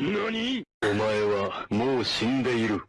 何？お前はもう死んでいる。